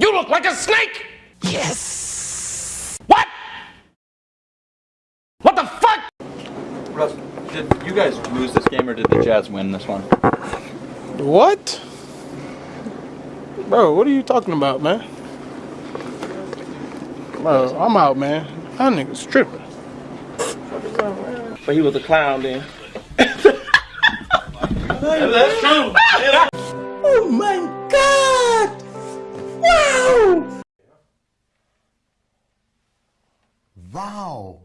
You look like a snake! Yes! What? What the fuck? Russ, did you guys lose this game or did the Jazz win this one? What? Bro, what are you talking about, man? Bro, I'm out, man. That nigga's tripping. But he was a clown then. That's true. Oh my Wow.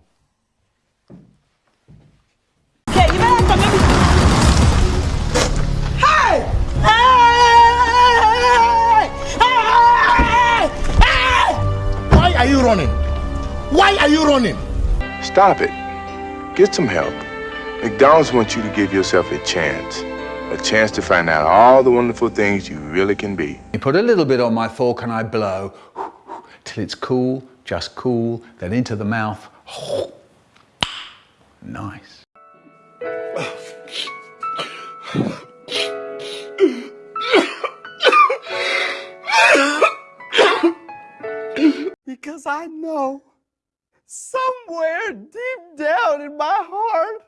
Okay, you better come maybe. Hey! Hey! Hey! Hey! Why are you running? Why are you running? Stop it. Get some help. McDonald's wants you to give yourself a chance. A chance to find out all the wonderful things you really can be. You put a little bit on my fork and I blow till it's cool, just cool, then into the mouth. Nice. Because I know somewhere deep down in my heart,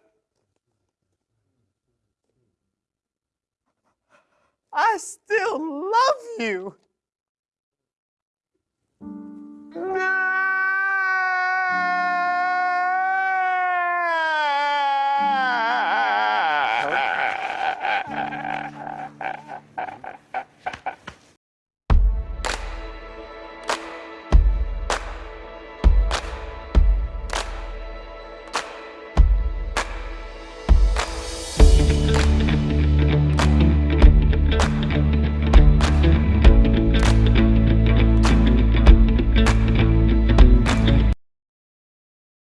I still love you.